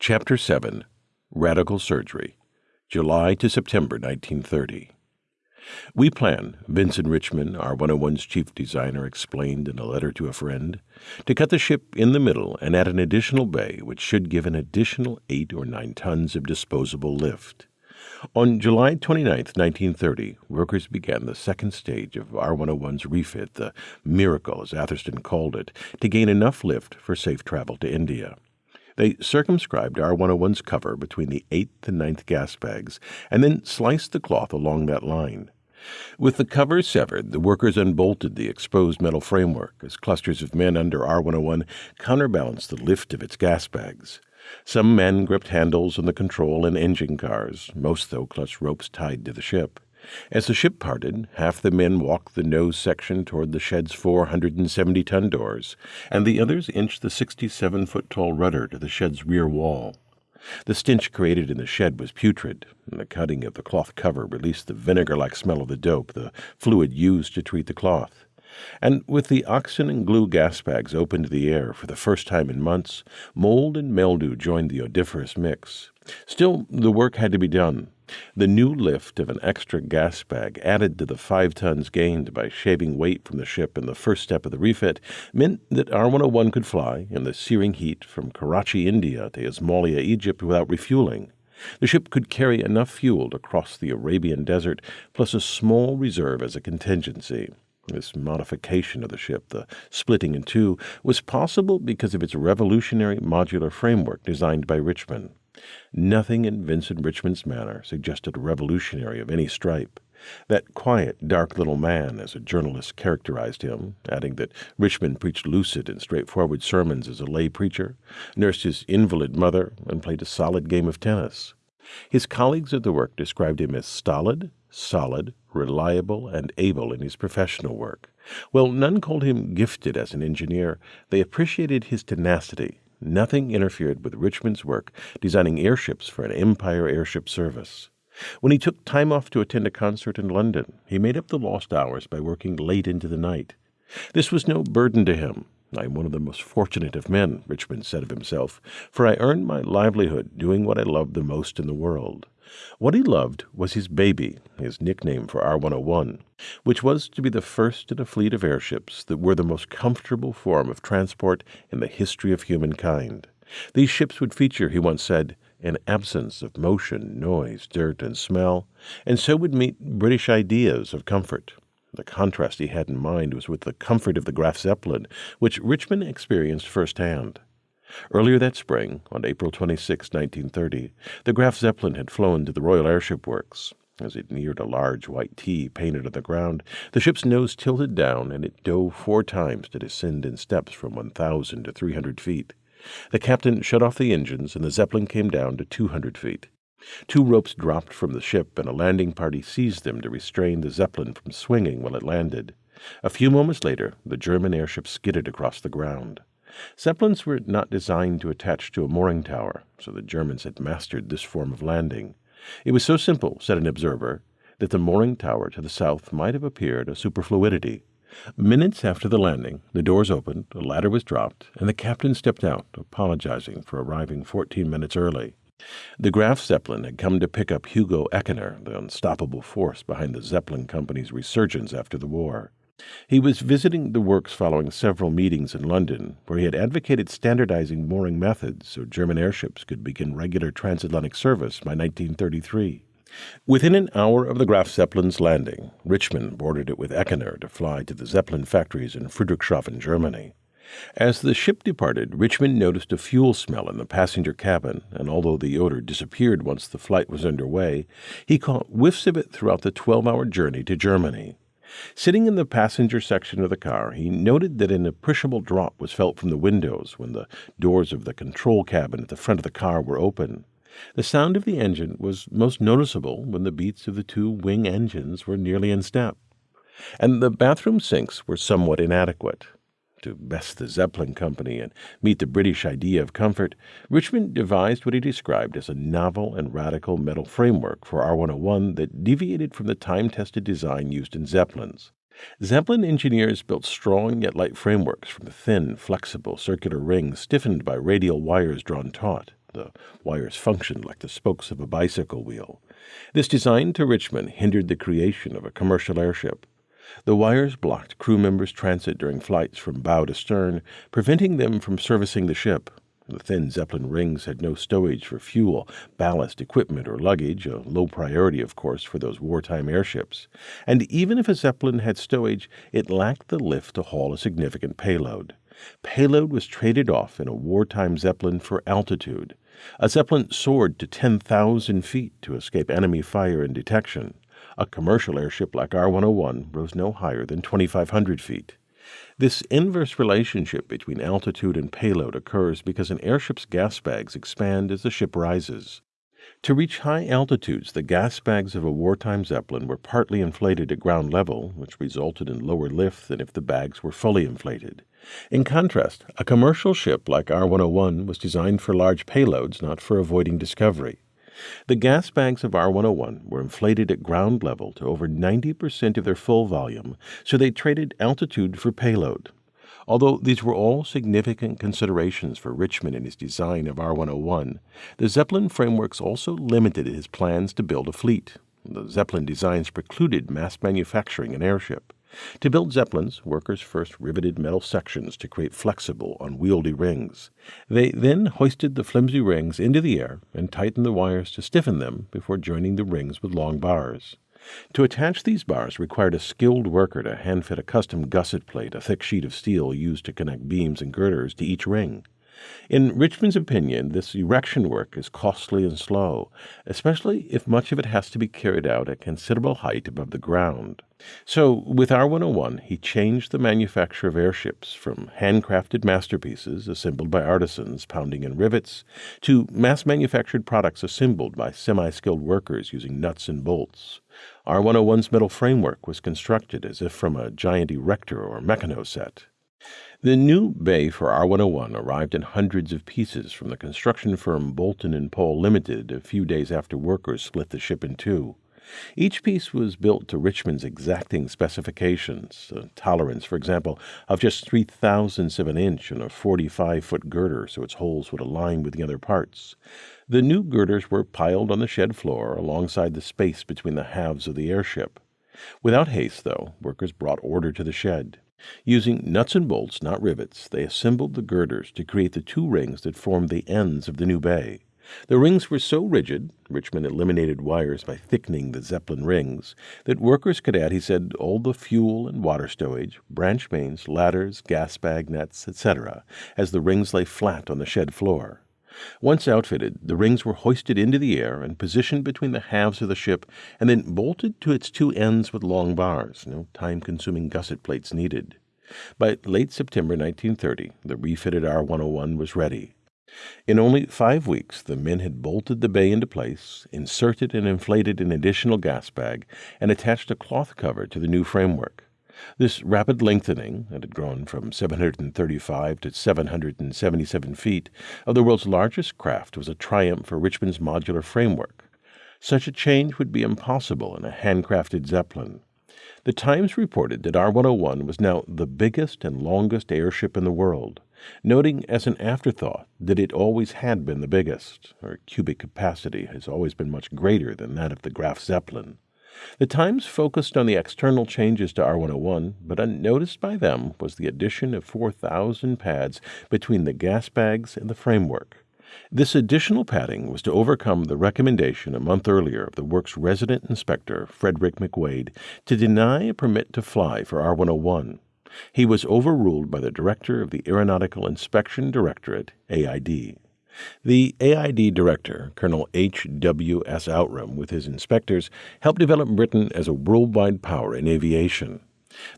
Chapter 7 Radical Surgery, July to September 1930. We plan, Vincent Richmond, R101's chief designer, explained in a letter to a friend, to cut the ship in the middle and add an additional bay which should give an additional eight or nine tons of disposable lift. On July 29, 1930, workers began the second stage of R101's refit, the miracle, as Atherstone called it, to gain enough lift for safe travel to India. They circumscribed R101's cover between the eighth and ninth gas bags, and then sliced the cloth along that line. With the cover severed, the workers unbolted the exposed metal framework as clusters of men under R101 counterbalanced the lift of its gas bags. Some men gripped handles on the control and engine cars, most though clutched ropes tied to the ship. As the ship parted, half the men walked the nose section toward the shed's 470 ton doors, and the others inched the 67 foot tall rudder to the shed's rear wall. The stench created in the shed was putrid, and the cutting of the cloth cover released the vinegar like smell of the dope, the fluid used to treat the cloth. And with the oxygen and glue gas bags open to the air for the first time in months, mold and mildew joined the odoriferous mix. Still, the work had to be done. The new lift of an extra gas bag, added to the five tons gained by shaving weight from the ship in the first step of the refit, meant that R 101 could fly in the searing heat from Karachi, India to Ismailia, Egypt without refueling. The ship could carry enough fuel to cross the Arabian desert, plus a small reserve as a contingency. This modification of the ship, the splitting in two, was possible because of its revolutionary modular framework designed by Richmond. Nothing in Vincent Richmond's manner suggested a revolutionary of any stripe. That quiet, dark little man, as a journalist characterized him, adding that Richmond preached lucid and straightforward sermons as a lay preacher, nursed his invalid mother, and played a solid game of tennis. His colleagues at the work described him as stolid, solid, reliable, and able in his professional work. While none called him gifted as an engineer, they appreciated his tenacity Nothing interfered with Richmond's work designing airships for an Empire Airship Service. When he took time off to attend a concert in London, he made up the lost hours by working late into the night. This was no burden to him. I am one of the most fortunate of men, Richmond said of himself, for I earned my livelihood doing what I loved the most in the world. What he loved was his baby, his nickname for R 101, which was to be the first in a fleet of airships that were the most comfortable form of transport in the history of humankind. These ships would feature, he once said, an absence of motion, noise, dirt, and smell, and so would meet British ideas of comfort. The contrast he had in mind was with the comfort of the Graf Zeppelin, which Richmond experienced firsthand. Earlier that spring, on April 26, 1930, the Graf Zeppelin had flown to the Royal Airship Works. As it neared a large white T painted on the ground, the ship's nose tilted down and it dove four times to descend in steps from 1,000 to 300 feet. The captain shut off the engines and the Zeppelin came down to 200 feet. Two ropes dropped from the ship and a landing party seized them to restrain the Zeppelin from swinging while it landed. A few moments later, the German airship skidded across the ground. Zeppelins were not designed to attach to a mooring tower, so the Germans had mastered this form of landing. It was so simple, said an observer, that the mooring tower to the south might have appeared a superfluidity. Minutes after the landing, the doors opened, a ladder was dropped, and the captain stepped out, apologizing for arriving 14 minutes early. The Graf Zeppelin had come to pick up Hugo Eckener, the unstoppable force behind the Zeppelin Company's resurgence after the war. He was visiting the works following several meetings in London, where he had advocated standardizing mooring methods so German airships could begin regular transatlantic service by 1933. Within an hour of the Graf Zeppelin's landing, Richmond boarded it with Eckener to fly to the Zeppelin factories in Friedrichshafen, Germany. As the ship departed, Richmond noticed a fuel smell in the passenger cabin, and although the odor disappeared once the flight was under way, he caught whiffs of it throughout the 12 hour journey to Germany. Sitting in the passenger section of the car, he noted that an appreciable drop was felt from the windows when the doors of the control cabin at the front of the car were open. The sound of the engine was most noticeable when the beats of the two wing engines were nearly in step. And the bathroom sinks were somewhat inadequate. To best the Zeppelin Company and meet the British idea of comfort, Richmond devised what he described as a novel and radical metal framework for R 101 that deviated from the time tested design used in Zeppelins. Zeppelin engineers built strong yet light frameworks from thin, flexible circular rings stiffened by radial wires drawn taut. The wires functioned like the spokes of a bicycle wheel. This design to Richmond hindered the creation of a commercial airship. The wires blocked crew members' transit during flights from bow to stern, preventing them from servicing the ship. The thin Zeppelin rings had no stowage for fuel, ballast, equipment, or luggage, a low priority, of course, for those wartime airships. And even if a Zeppelin had stowage, it lacked the lift to haul a significant payload. Payload was traded off in a wartime Zeppelin for altitude. A Zeppelin soared to 10,000 feet to escape enemy fire and detection. A commercial airship like R 101 rose no higher than 2,500 feet. This inverse relationship between altitude and payload occurs because an airship's gas bags expand as the ship rises. To reach high altitudes, the gas bags of a wartime Zeppelin were partly inflated at ground level, which resulted in lower lift than if the bags were fully inflated. In contrast, a commercial ship like R 101 was designed for large payloads, not for avoiding discovery. The gas bags of R101 were inflated at ground level to over 90% of their full volume, so they traded altitude for payload. Although these were all significant considerations for Richmond in his design of R101, the Zeppelin frameworks also limited his plans to build a fleet. The Zeppelin designs precluded mass manufacturing an airship. To build Zeppelins, workers first riveted metal sections to create flexible, unwieldy rings. They then hoisted the flimsy rings into the air and tightened the wires to stiffen them before joining the rings with long bars. To attach these bars required a skilled worker to hand fit a custom gusset plate, a thick sheet of steel used to connect beams and girders, to each ring. In Richmond's opinion, this erection work is costly and slow, especially if much of it has to be carried out at considerable height above the ground. So, with R 101, he changed the manufacture of airships from handcrafted masterpieces assembled by artisans pounding in rivets to mass manufactured products assembled by semi skilled workers using nuts and bolts. R 101's metal framework was constructed as if from a giant erector or meccano set. The new bay for R101 arrived in hundreds of pieces from the construction firm Boulton and Paul Limited a few days after workers split the ship in two. Each piece was built to Richmond's exacting specifications, a tolerance, for example, of just three thousandths of an inch and a 45 foot girder so its holes would align with the other parts. The new girders were piled on the shed floor alongside the space between the halves of the airship. Without haste, though, workers brought order to the shed. Using nuts and bolts, not rivets, they assembled the girders to create the two rings that formed the ends of the new bay. The rings were so rigid, Richmond eliminated wires by thickening the Zeppelin rings, that workers could add, he said, all the fuel and water stowage, branch mains, ladders, gas bag nets, etc., as the rings lay flat on the shed floor. Once outfitted, the rings were hoisted into the air and positioned between the halves of the ship and then bolted to its two ends with long bars, no time consuming gusset plates needed. By late September 1930, the refitted R 101 was ready. In only five weeks, the men had bolted the bay into place, inserted and inflated an additional gas bag, and attached a cloth cover to the new framework. This rapid lengthening, it had grown from 735 to 777 feet, of the world's largest craft was a triumph for Richmond's modular framework. Such a change would be impossible in a handcrafted Zeppelin. The Times reported that R 101 was now the biggest and longest airship in the world, noting as an afterthought that it always had been the biggest. Her cubic capacity has always been much greater than that of the Graf Zeppelin. The Times focused on the external changes to R101, but unnoticed by them was the addition of 4,000 pads between the gas bags and the framework. This additional padding was to overcome the recommendation a month earlier of the work's resident inspector, Frederick McWade, to deny a permit to fly for R101. He was overruled by the director of the Aeronautical Inspection Directorate, AID. The AID director, Colonel H. W. S. Outram, with his inspectors, helped develop Britain as a worldwide power in aviation.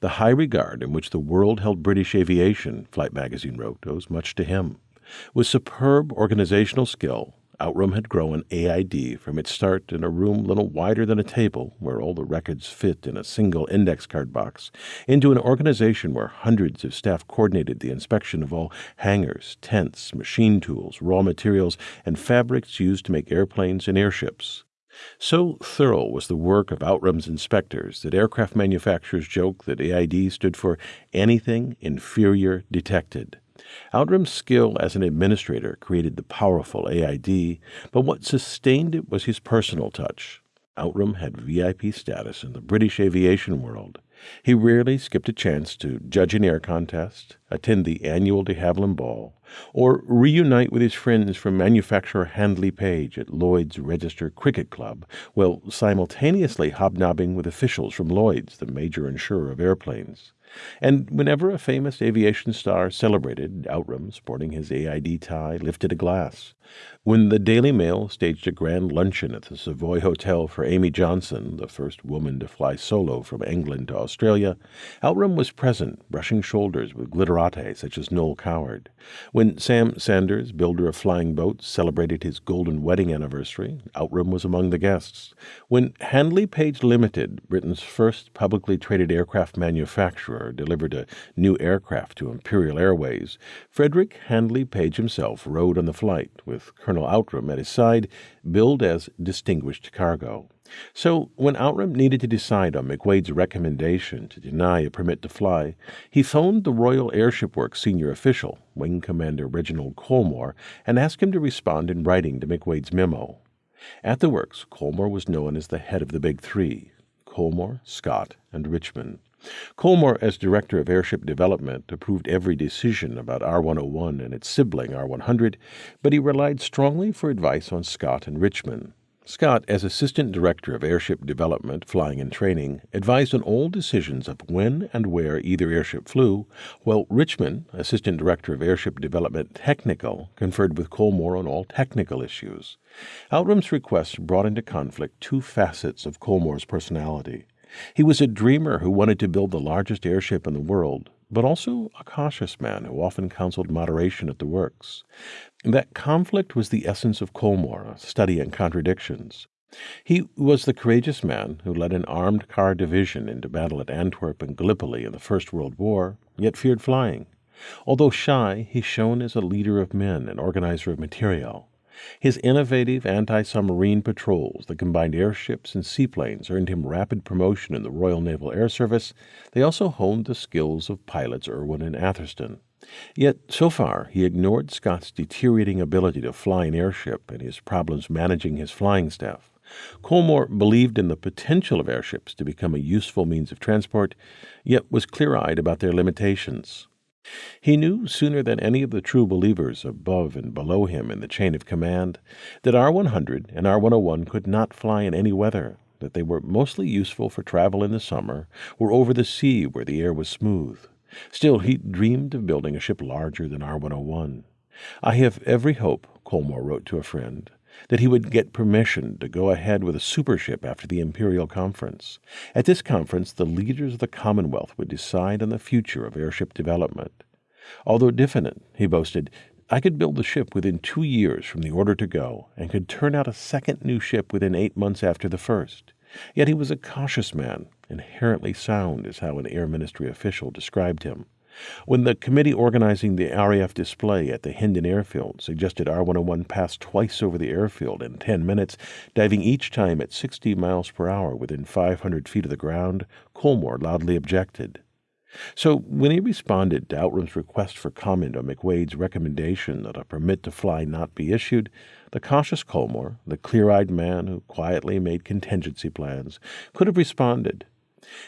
The high regard in which the world held British aviation, Flight magazine wrote, owes much to him. With superb organizational skill, Outram had grown AID from its start in a room little wider than a table, where all the records fit in a single index card box, into an organization where hundreds of staff coordinated the inspection of all hangars, tents, machine tools, raw materials, and fabrics used to make airplanes and airships. So thorough was the work of Outram's inspectors that aircraft manufacturers joke that AID stood for Anything Inferior Detected. Outram's skill as an administrator created the powerful AID, but what sustained it was his personal touch. Outram had VIP status in the British aviation world. He rarely skipped a chance to judge an air contest, attend the annual de Havilland Ball, or reunite with his friends from manufacturer Handley Page at Lloyd's Register Cricket Club, while simultaneously hobnobbing with officials from Lloyd's, the major insurer of airplanes. And whenever a famous aviation star celebrated, Outram, sporting his AID tie, lifted a glass. When the Daily Mail staged a grand luncheon at the Savoy Hotel for Amy Johnson, the first woman to fly solo from England to Australia, Outram was present, brushing shoulders with glitterati such as Noel Coward. When Sam Saunders, builder of flying boats, celebrated his golden wedding anniversary, Outram was among the guests. When Handley Page Limited, Britain's first publicly traded aircraft manufacturer, delivered a new aircraft to Imperial Airways, Frederick Handley Page himself rode on the flight with Colonel Outram at his side, billed as distinguished cargo. So, when Outram needed to decide on McWade's recommendation to deny a permit to fly, he phoned the Royal Airship Works senior official, Wing Commander Reginald Colmore, and asked him to respond in writing to McWade's memo. At the works, Colmore was known as the head of the Big Three Colmore, Scott, and Richmond. Colmore, as Director of Airship Development, approved every decision about R 101 and its sibling R 100, but he relied strongly for advice on Scott and Richmond. Scott, as Assistant Director of Airship Development, Flying and Training, advised on all decisions of when and where either airship flew, while Richmond, Assistant Director of Airship Development Technical, conferred with Colmore on all technical issues. Outram's requests brought into conflict two facets of Colmore's personality. He was a dreamer who wanted to build the largest airship in the world, but also a cautious man who often counseled moderation at the works. That conflict was the essence of Colmore, a study in contradictions. He was the courageous man who led an armed car division into battle at Antwerp and Gallipoli in the First World War, yet feared flying. Although shy, he shone as a leader of men and organizer of material. His innovative anti submarine patrols that combined airships and seaplanes earned him rapid promotion in the Royal Naval Air Service. They also honed the skills of pilots Irwin and Atherstone. Yet, so far, he ignored Scott's deteriorating ability to fly an airship and his problems managing his flying staff. Colmore believed in the potential of airships to become a useful means of transport, yet was clear eyed about their limitations. He knew sooner than any of the true believers above and below him in the chain of command that R 100 and R 101 could not fly in any weather, that they were mostly useful for travel in the summer or over the sea where the air was smooth. Still, he dreamed of building a ship larger than R 101. I have every hope, Colmore wrote to a friend, that he would get permission to go ahead with a supership after the Imperial Conference. At this conference, the leaders of the Commonwealth would decide on the future of airship development. Although diffident, he boasted, I could build the ship within two years from the order to go, and could turn out a second new ship within eight months after the first. Yet he was a cautious man, inherently sound, is how an Air Ministry official described him. When the committee organizing the RAF display at the Hendon Airfield suggested R 101 pass twice over the airfield in 10 minutes, diving each time at 60 miles per hour within 500 feet of the ground, Colmore loudly objected. So, when he responded to Outram's request for comment on McWade's recommendation that a permit to fly not be issued, the cautious Colmore, the clear eyed man who quietly made contingency plans, could have responded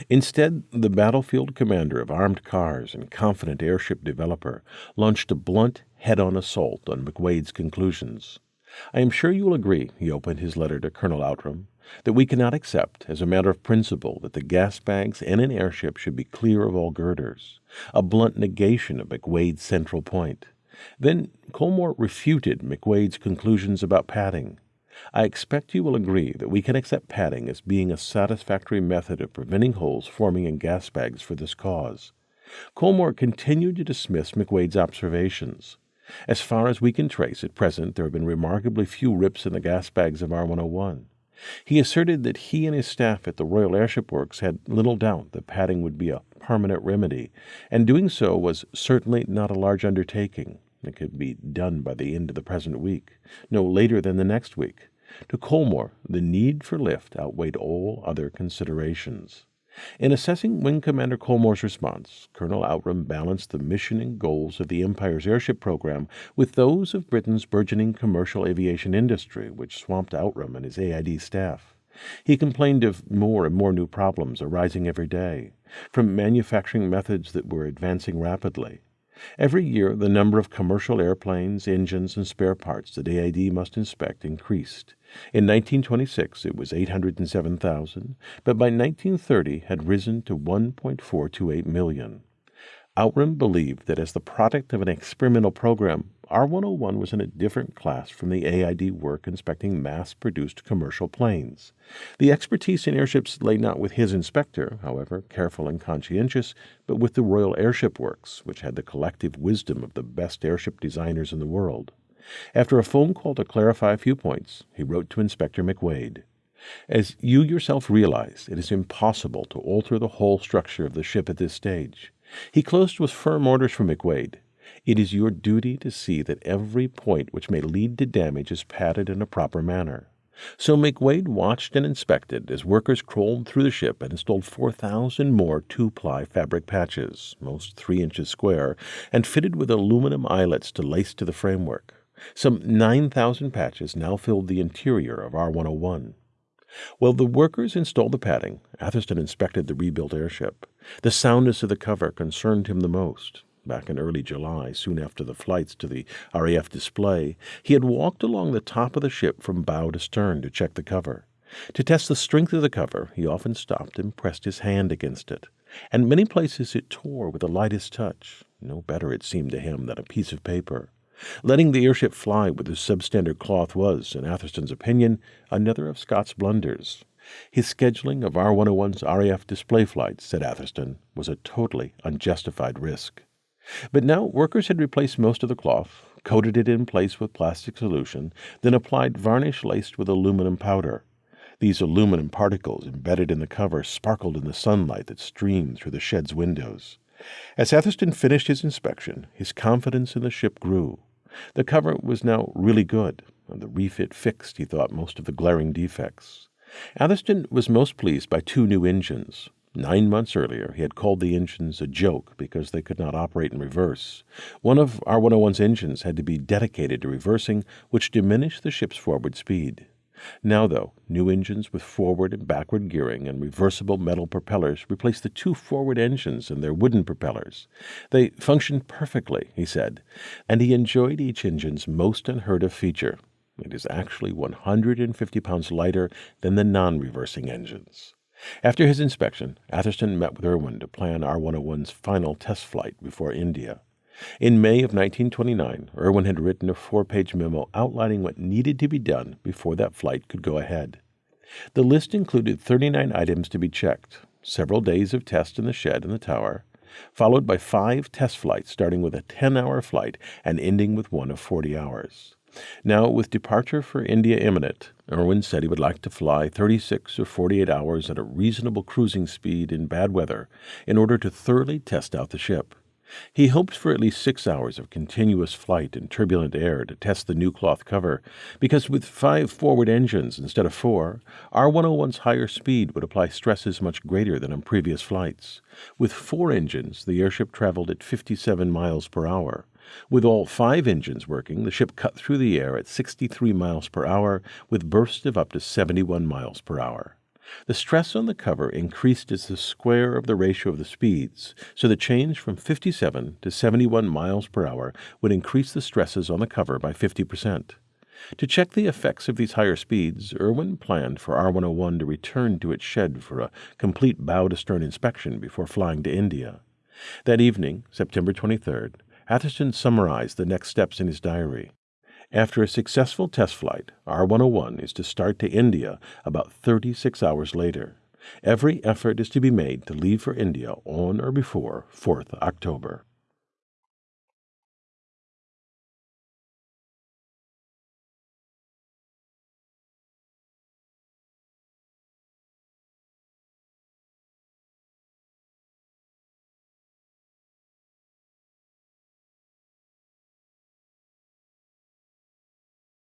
Instead, the battlefield commander of armed cars and confident airship developer launched a blunt, head on assault on McWade's conclusions. I am sure you will agree, he opened his letter to Colonel Outram, that we cannot accept, as a matter of principle, that the gas bags in an airship should be clear of all girders, a blunt negation of McWade's central point. Then Colmore refuted McWade's conclusions about padding. I expect you will agree that we can accept padding as being a satisfactory method of preventing holes forming in gas bags for this cause. Colmore continued to dismiss McWade's observations. As far as we can trace at present, there have been remarkably few rips in the gas bags of R 101. He asserted that he and his staff at the Royal Airship Works had little doubt that padding would be a permanent remedy, and doing so was certainly not a large undertaking. It could be done by the end of the present week, no later than the next week. To Colmore, the need for lift outweighed all other considerations. In assessing Wing Commander Colmore's response, Colonel Outram balanced the mission and goals of the Empire's airship program with those of Britain's burgeoning commercial aviation industry, which swamped Outram and his AID staff. He complained of more and more new problems arising every day, from manufacturing methods that were advancing rapidly. Every year, the number of commercial airplanes, engines, and spare parts that AID must inspect increased. In 1926, it was 807,000, but by 1930 had risen to 1.428 million. Outram believed that as the product of an experimental program, R101 was in a different class from the AID work inspecting mass produced commercial planes. The expertise in airships lay not with his inspector, however careful and conscientious, but with the Royal Airship Works, which had the collective wisdom of the best airship designers in the world. After a phone call to clarify a few points, he wrote to Inspector McWade. As you yourself realize, it is impossible to alter the whole structure of the ship at this stage. He closed with firm orders from McWade. It is your duty to see that every point which may lead to damage is padded in a proper manner. So McWade watched and inspected as workers crawled through the ship and installed 4,000 more two ply fabric patches, most three inches square, and fitted with aluminum eyelets to lace to the framework. Some 9,000 patches now filled the interior of R 101. While the workers installed the padding, Atherstone inspected the rebuilt airship. The soundness of the cover concerned him the most. Back in early July, soon after the flights to the RAF display, he had walked along the top of the ship from bow to stern to check the cover. To test the strength of the cover, he often stopped and pressed his hand against it. And many places it tore with the lightest touch. No better, it seemed to him, than a piece of paper. Letting the airship fly with the substandard cloth was, in Atherstone's opinion, another of Scott's blunders. His scheduling of R101's RAF display flights, said Atherstone, was a totally unjustified risk. But now workers had replaced most of the cloth, coated it in place with plastic solution, then applied varnish laced with aluminum powder. These aluminum particles embedded in the cover sparkled in the sunlight that streamed through the shed's windows. As Atherstone finished his inspection, his confidence in the ship grew. The cover was now really good, and the refit fixed, he thought, most of the glaring defects. Atherstone was most pleased by two new engines. Nine months earlier, he had called the engines a joke because they could not operate in reverse. One of R 101's engines had to be dedicated to reversing, which diminished the ship's forward speed. Now, though, new engines with forward and backward gearing and reversible metal propellers replaced the two forward engines and their wooden propellers. They functioned perfectly, he said, and he enjoyed each engine's most unheard of feature. It is actually 150 pounds lighter than the non reversing engines. After his inspection, Atherstone met with Irwin to plan R 101's final test flight before India. In May of 1929, Irwin had written a four page memo outlining what needed to be done before that flight could go ahead. The list included 39 items to be checked, several days of tests in the shed and the tower, followed by five test flights starting with a 10 hour flight and ending with one of 40 hours. Now, with departure for India imminent, Irwin said he would like to fly 36 or 48 hours at a reasonable cruising speed in bad weather in order to thoroughly test out the ship. He hoped for at least six hours of continuous flight in turbulent air to test the new cloth cover, because with five forward engines instead of four, R 101's higher speed would apply stresses much greater than on previous flights. With four engines, the airship traveled at 57 miles per hour. With all five engines working, the ship cut through the air at 63 miles per hour, with bursts of up to 71 miles per hour. The stress on the cover increased as the square of the ratio of the speeds, so the change from 57 to 71 miles per hour would increase the stresses on the cover by 50%. To check the effects of these higher speeds, Irwin planned for R101 to return to its shed for a complete bow to stern inspection before flying to India. That evening, September 23rd, Atherstone summarized the next steps in his diary. After a successful test flight, R 101 is to start to India about 36 hours later. Every effort is to be made to leave for India on or before 4th October.